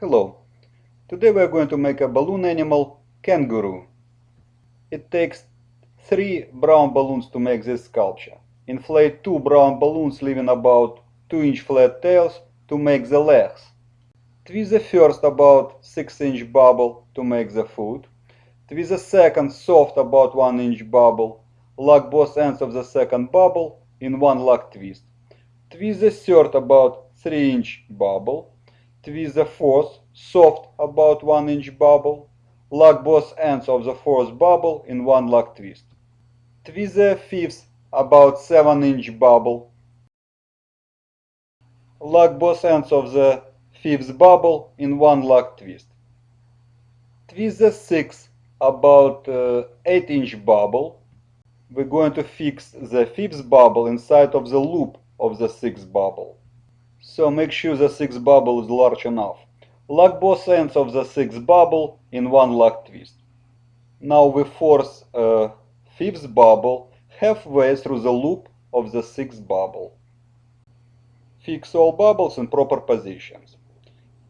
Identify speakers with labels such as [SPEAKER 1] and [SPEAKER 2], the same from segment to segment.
[SPEAKER 1] Hello. Today we are going to make a balloon animal kangaroo. It takes three brown balloons to make this sculpture. Inflate two brown balloons leaving about 2 inch flat tails to make the legs. Twist the first about 6 inch bubble to make the foot. Twist the second soft about 1 inch bubble. Lock both ends of the second bubble in one lock twist. Twist the third about 3 inch bubble twist the fourth, soft about 1 inch bubble, lock both ends of the fourth bubble in one lock twist. Twist the fifth about 7 inch bubble, lock both ends of the fifth bubble in one lock twist. Twist the sixth about uh, 8 inch bubble. We're going to fix the fifth bubble inside of the loop of the sixth bubble. So make sure the sixth bubble is large enough. Lock both ends of the sixth bubble in one lock twist. Now we force a fifth bubble halfway through the loop of the sixth bubble. Fix all bubbles in proper positions.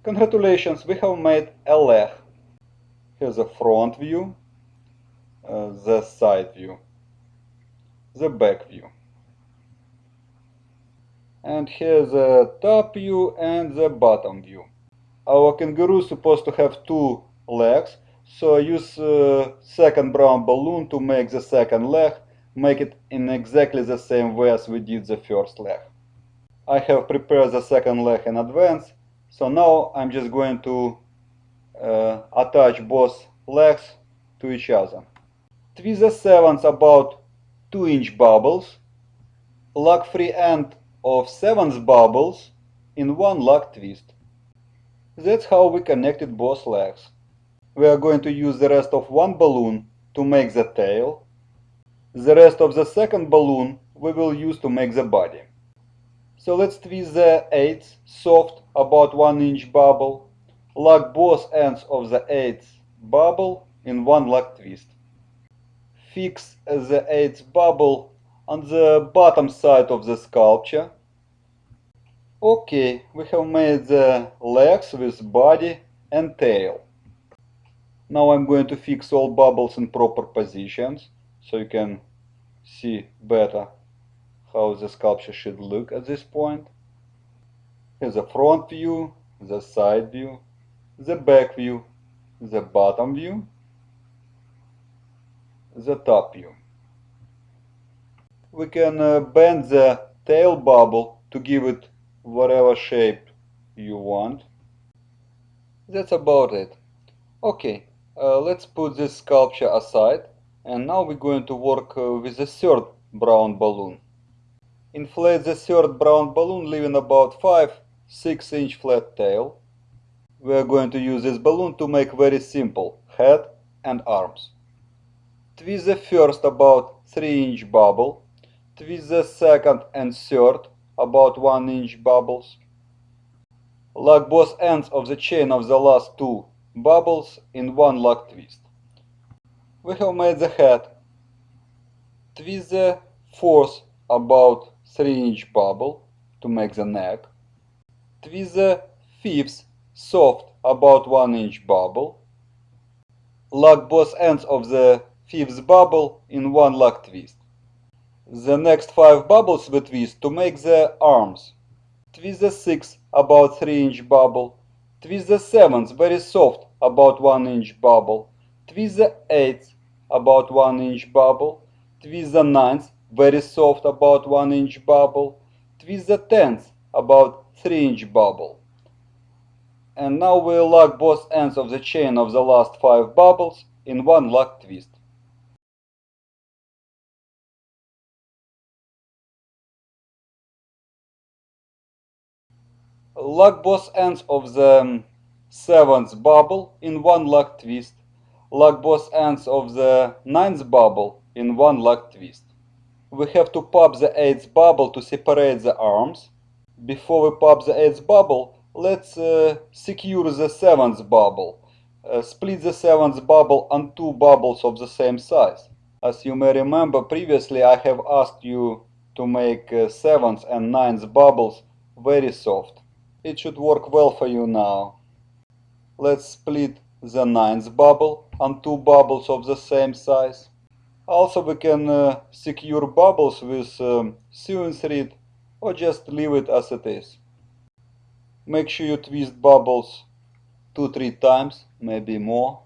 [SPEAKER 1] Congratulations, we have made a leg. Here's a front view, uh, the side view, the back view and here's the top view and the bottom view. Our kangaroo is supposed to have two legs, so I use uh, second brown balloon to make the second leg, make it in exactly the same way as we did the first leg. I have prepared the second leg in advance, so now I'm just going to uh, attach both legs to each other. Twist the seventh about 2 inch bubbles, lock free end of seventh bubbles in one lock twist. That's how we connected both legs. We are going to use the rest of one balloon to make the tail. The rest of the second balloon we will use to make the body. So let's twist the eighth soft about 1 inch bubble, lock both ends of the eighth bubble in one lock twist. Fix the eighth bubble on the bottom side of the sculpture. Okay, we have made the legs with body and tail. Now I'm going to fix all bubbles in proper positions so you can see better how the sculpture should look at this point. Here's the front view, the side view, the back view, the bottom view, the top view we can uh, bend the tail bubble to give it whatever shape you want. That's about it. Okay, uh, let's put this sculpture aside and now we're going to work uh, with the third brown balloon. Inflate the third brown balloon leaving about 5-6 inch flat tail. We are going to use this balloon to make very simple head and arms. Twist the first about 3 inch bubble twist the second and third about 1 inch bubbles. Lock both ends of the chain of the last two bubbles in one lock twist. We have made the head. Twist the fourth about 3 inch bubble to make the neck. Twist the fifth soft about 1 inch bubble. Lock both ends of the fifth bubble in one lock twist. The next five bubbles we twist to make the arms. Twist the sixth about 3 inch bubble. Twist the seventh very soft about 1 inch bubble. Twist the eighth about 1 inch bubble. Twist the ninth very soft about 1 inch bubble. Twist the tenth about 3 inch bubble. And now we'll lock both ends of the chain of the last 5 bubbles in one lock twist. Lock both ends of the seventh bubble in one lock twist. Lock both ends of the ninth bubble in one lock twist. We have to pop the eighth bubble to separate the arms. Before we pop the eighth bubble, let's uh, secure the seventh bubble. Uh, split the seventh bubble on two bubbles of the same size. As you may remember previously I have asked you to make uh, seventh and ninth bubbles very soft. It should work well for you now. let's split the ninth bubble on two bubbles of the same size. Also we can uh, secure bubbles with um, sewing thread or just leave it as it is. Make sure you twist bubbles 2-3 times, maybe more.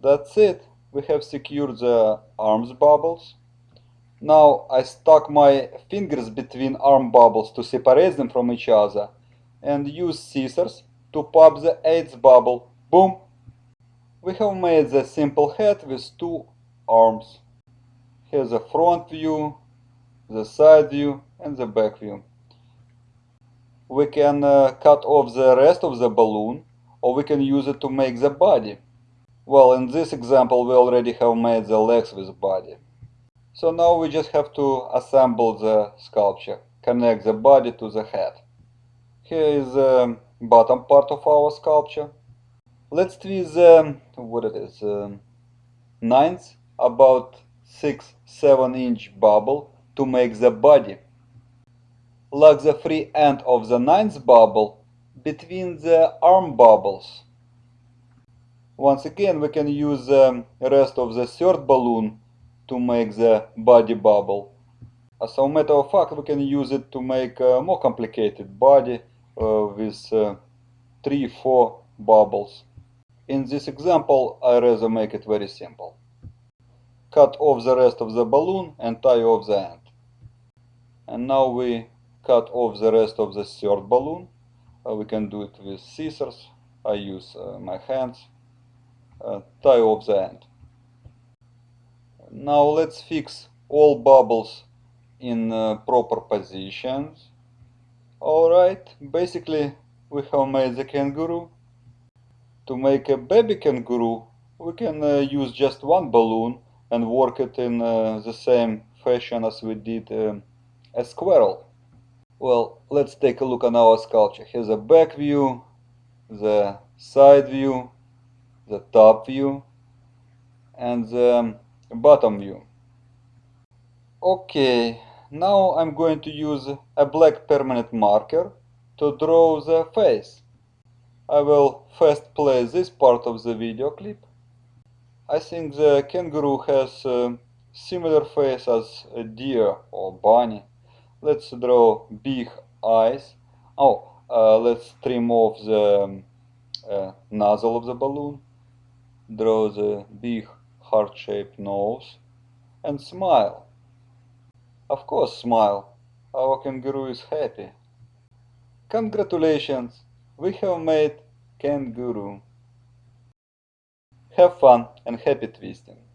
[SPEAKER 1] That's it. We have secured the arms bubbles. Now I stuck my fingers between arm bubbles to separate them from each other and use scissors to pop the eighth bubble. Boom! We have made the simple head with two arms. Here's the front view, the side view and the back view. We can uh, cut off the rest of the balloon or we can use it to make the body. Well, in this example we already have made the legs with body. So now we just have to assemble the sculpture, connect the body to the head. Here is the bottom part of our sculpture. Let's twist the, what it is, um, ninth, about 6-7 inch bubble to make the body. Lock the free end of the ninth bubble between the arm bubbles. Once again, we can use the rest of the third balloon to make the body bubble. As a matter of fact, we can use it to make a more complicated body uh, with uh, 3-4 bubbles. In this example, I rather make it very simple. Cut off the rest of the balloon and tie off the end. And now we cut off the rest of the third balloon. Uh, we can do it with scissors. I use uh, my hands uh, tie off the end. Now let's fix all bubbles in uh, proper positions. Alright, basically we have made the kangaroo. To make a baby kangaroo, we can uh, use just one balloon and work it in uh, the same fashion as we did um, a squirrel. Well, let's take a look on our sculpture. Here's a back view, the side view, the top view and the bottom view. Okay, now I'm going to use a black permanent marker to draw the face. I will first play this part of the video clip. I think the kangaroo has a similar face as a deer or bunny. Let's draw big eyes. Oh, uh, let's trim off the um, uh, nozzle of the balloon draw the big heart-shaped nose and smile. Of course smile, our kangaroo is happy. Congratulations, we have made kangaroo. Have fun and happy twisting.